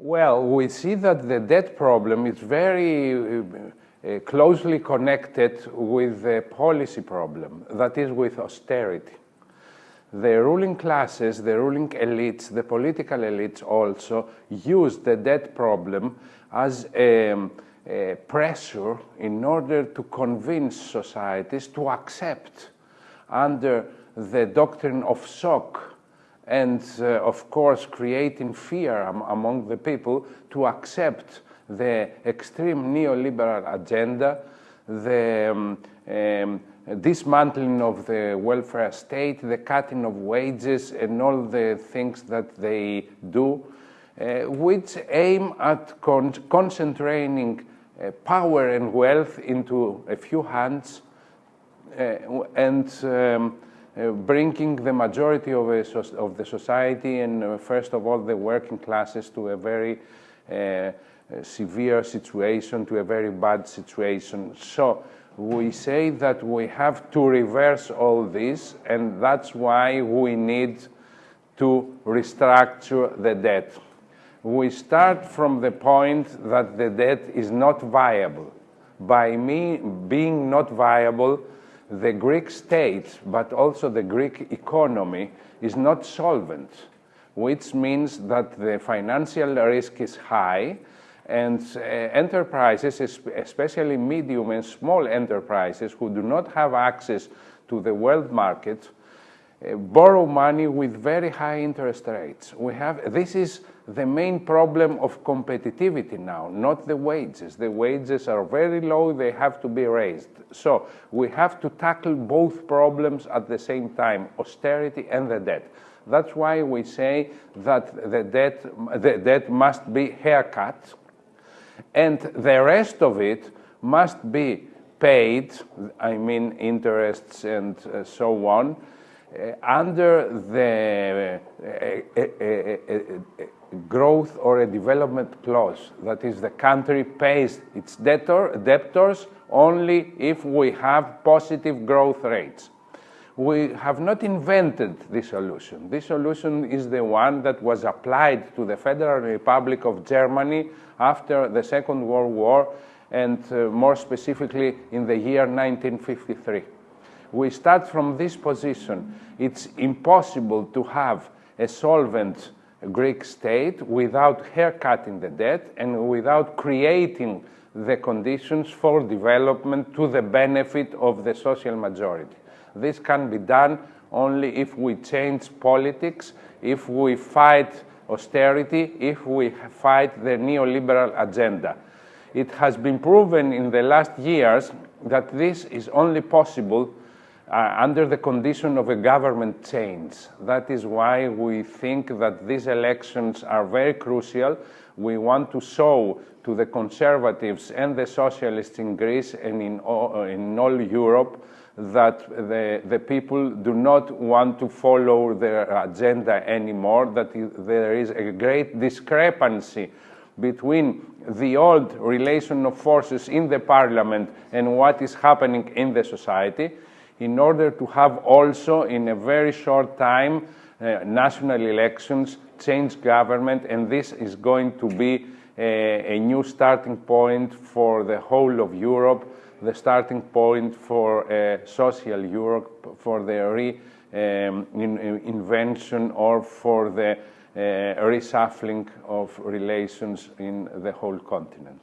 Well, we see that the debt problem is very uh, closely connected with the policy problem, that is with austerity. The ruling classes, the ruling elites, the political elites also use the debt problem as a, a pressure in order to convince societies to accept under the doctrine of shock and uh, of course creating fear am among the people to accept the extreme neoliberal agenda, the um, um, dismantling of the welfare state, the cutting of wages and all the things that they do, uh, which aim at con concentrating uh, power and wealth into a few hands uh, and um, bringing the majority of, of, the society and uh, first of all the working classes to a very uh, severe situation, to a very bad situation. So we say that we have to reverse all this and that's why we need to restructure the debt. We start from the point that the debt is not viable. By me being not viable, the Greek state, but also the Greek economy, is not solvent, which means that the financial risk is high and uh, enterprises, especially medium and small enterprises who do not have access to the world market, borrow money with very high interest rates. We have, this is the main problem of competitivity now, not the wages. The wages are very low, they have to be raised. So we have to tackle both problems at the same time, austerity and the debt. That's why we say that the debt, the debt must be haircut and the rest of it must be paid, I mean interests and uh, so on, uh, under the uh, uh, uh, growth or a development clause. That is, the country pays its debtor, debtors only if we have positive growth rates. We have not invented this solution. This solution is the one that was applied to the Federal Republic of Germany after the Second World War and uh, more specifically in the year 1953. We start from this position. It's impossible to have a solvent Greek state without haircutting the debt and without creating the conditions for development to the benefit of the social majority. This can be done only if we change politics, if we fight austerity, if we fight the neoliberal agenda. It has been proven in the last years that this is only possible uh, under the condition of a government change. That is why we think that these elections are very crucial. We want to show to the conservatives and the socialists in Greece and in all, uh, in all Europe that the, the people do not want to follow their agenda anymore, that there is a great discrepancy between the old relation of forces in the parliament and what is happening in the society in order to have also in a very short time uh, national elections, change government, and this is going to be a, a, new starting point for the whole of Europe, the starting point for uh, social Europe, for the re um, in, or for the uh, reshuffling of relations in the whole continent.